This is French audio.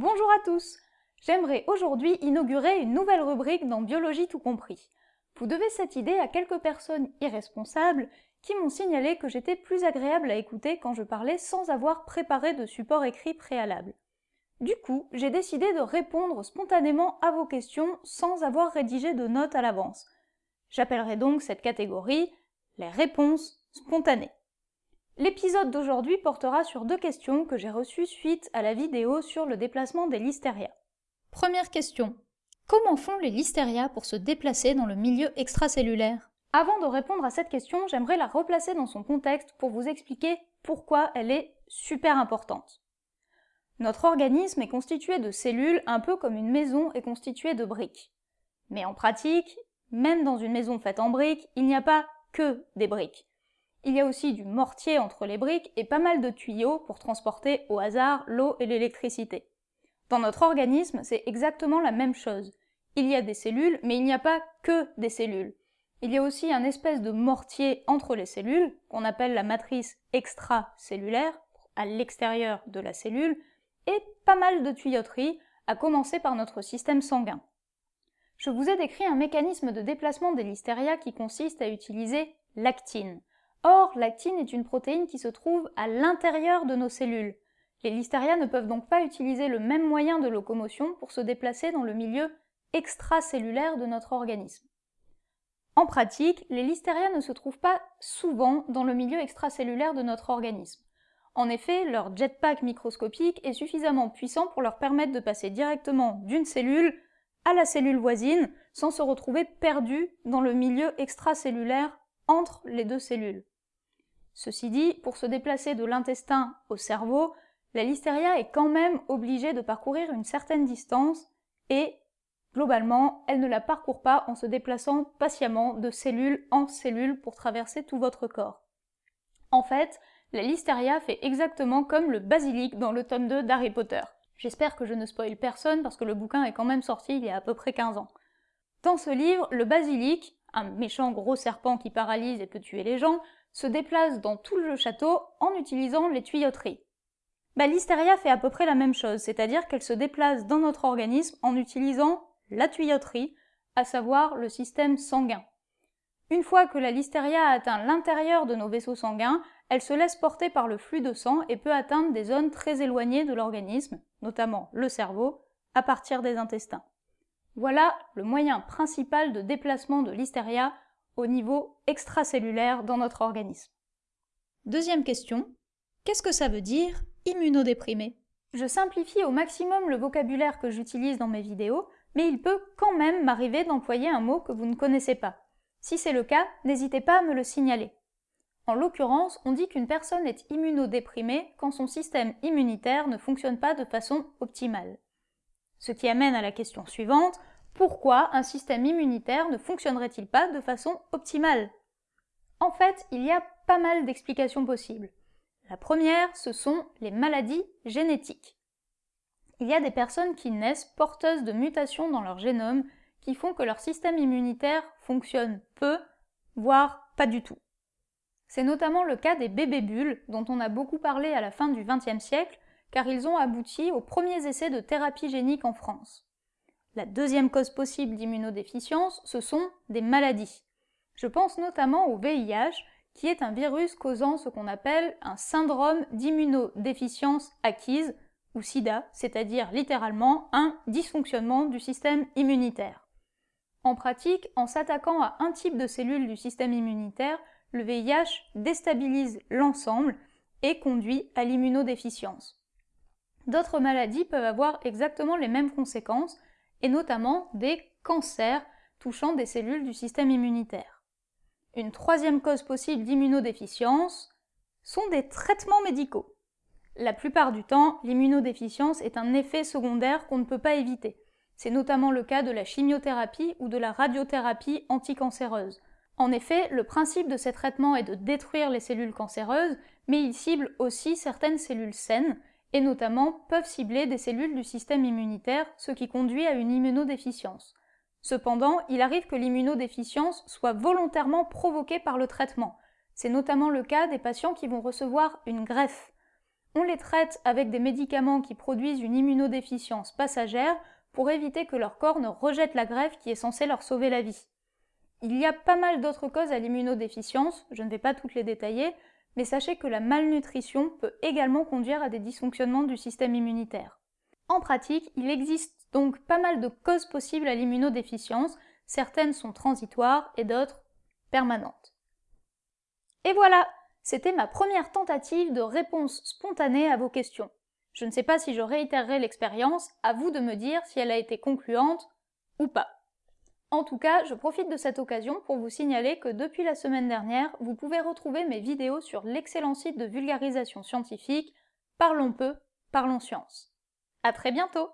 Bonjour à tous J'aimerais aujourd'hui inaugurer une nouvelle rubrique dans Biologie tout compris. Vous devez cette idée à quelques personnes irresponsables qui m'ont signalé que j'étais plus agréable à écouter quand je parlais sans avoir préparé de support écrit préalable. Du coup, j'ai décidé de répondre spontanément à vos questions sans avoir rédigé de notes à l'avance. J'appellerai donc cette catégorie les réponses spontanées. L'épisode d'aujourd'hui portera sur deux questions que j'ai reçues suite à la vidéo sur le déplacement des listeria. Première question. Comment font les listeria pour se déplacer dans le milieu extracellulaire? Avant de répondre à cette question, j'aimerais la replacer dans son contexte pour vous expliquer pourquoi elle est super importante. Notre organisme est constitué de cellules un peu comme une maison est constituée de briques. Mais en pratique, même dans une maison faite en briques, il n'y a pas que des briques. Il y a aussi du mortier entre les briques et pas mal de tuyaux pour transporter au hasard l'eau et l'électricité. Dans notre organisme, c'est exactement la même chose. Il y a des cellules, mais il n'y a pas que des cellules. Il y a aussi un espèce de mortier entre les cellules, qu'on appelle la matrice extracellulaire, à l'extérieur de la cellule, et pas mal de tuyauteries, à commencer par notre système sanguin. Je vous ai décrit un mécanisme de déplacement des listeria qui consiste à utiliser l'actine. Or, l'actine est une protéine qui se trouve à l'intérieur de nos cellules. Les listeria ne peuvent donc pas utiliser le même moyen de locomotion pour se déplacer dans le milieu extracellulaire de notre organisme. En pratique, les listeria ne se trouvent pas souvent dans le milieu extracellulaire de notre organisme. En effet, leur jetpack microscopique est suffisamment puissant pour leur permettre de passer directement d'une cellule à la cellule voisine sans se retrouver perdus dans le milieu extracellulaire entre les deux cellules. Ceci dit, pour se déplacer de l'intestin au cerveau, la listeria est quand même obligée de parcourir une certaine distance et, globalement, elle ne la parcourt pas en se déplaçant patiemment de cellule en cellule pour traverser tout votre corps. En fait, la listeria fait exactement comme le basilic dans le tome 2 d'Harry Potter. J'espère que je ne spoil personne parce que le bouquin est quand même sorti il y a à peu près 15 ans. Dans ce livre, le basilic, un méchant gros serpent qui paralyse et peut tuer les gens, se déplace dans tout le château en utilisant les tuyauteries. Bah, fait à peu près la même chose, c'est-à-dire qu'elle se déplace dans notre organisme en utilisant la tuyauterie, à savoir le système sanguin. Une fois que la listeria a atteint l'intérieur de nos vaisseaux sanguins, elle se laisse porter par le flux de sang et peut atteindre des zones très éloignées de l'organisme, notamment le cerveau, à partir des intestins. Voilà le moyen principal de déplacement de l'hystéria au niveau extracellulaire dans notre organisme. Deuxième question, qu'est-ce que ça veut dire immunodéprimé? Je simplifie au maximum le vocabulaire que j'utilise dans mes vidéos, mais il peut quand même m'arriver d'employer un mot que vous ne connaissez pas. Si c'est le cas, n'hésitez pas à me le signaler. En l'occurrence, on dit qu'une personne est immunodéprimée quand son système immunitaire ne fonctionne pas de façon optimale. Ce qui amène à la question suivante, pourquoi un système immunitaire ne fonctionnerait-il pas de façon optimale? En fait, il y a pas mal d'explications possibles. La première, ce sont les maladies génétiques. Il y a des personnes qui naissent porteuses de mutations dans leur génome qui font que leur système immunitaire fonctionne peu, voire pas du tout. C'est notamment le cas des bébés bulles, dont on a beaucoup parlé à la fin du XXe siècle, car ils ont abouti aux premiers essais de thérapie génique en France. La deuxième cause possible d'immunodéficience, ce sont des maladies. Je pense notamment au VIH, qui est un virus causant ce qu'on appelle un syndrome d'immunodéficience acquise, ou SIDA, c'est-à-dire littéralement un dysfonctionnement du système immunitaire. En pratique, en s'attaquant à un type de cellule du système immunitaire, le VIH déstabilise l'ensemble et conduit à l'immunodéficience. D'autres maladies peuvent avoir exactement les mêmes conséquences, et notamment des cancers touchant des cellules du système immunitaire. Une troisième cause possible d'immunodéficience sont des traitements médicaux. La plupart du temps, l'immunodéficience est un effet secondaire qu'on ne peut pas éviter. C'est notamment le cas de la chimiothérapie ou de la radiothérapie anticancéreuse. En effet, le principe de ces traitements est de détruire les cellules cancéreuses, mais ils ciblent aussi certaines cellules saines, et notamment peuvent cibler des cellules du système immunitaire, ce qui conduit à une immunodéficience. Cependant, il arrive que l'immunodéficience soit volontairement provoquée par le traitement. C'est notamment le cas des patients qui vont recevoir une greffe. On les traite avec des médicaments qui produisent une immunodéficience passagère pour éviter que leur corps ne rejette la greffe qui est censée leur sauver la vie. Il y a pas mal d'autres causes à l'immunodéficience, je ne vais pas toutes les détailler, mais sachez que la malnutrition peut également conduire à des dysfonctionnements du système immunitaire. En pratique, il existe donc pas mal de causes possibles à l'immunodéficience, certaines sont transitoires et d'autres permanentes. Et voilà, c'était ma première tentative de réponse spontanée à vos questions. Je ne sais pas si je réitérerai l'expérience, à vous de me dire si elle a été concluante ou pas. En tout cas, je profite de cette occasion pour vous signaler que depuis la semaine dernière, vous pouvez retrouver mes vidéos sur l'excellent site de vulgarisation scientifique Parlons peu, parlons science. À très bientôt